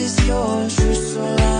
is yours, you're so long?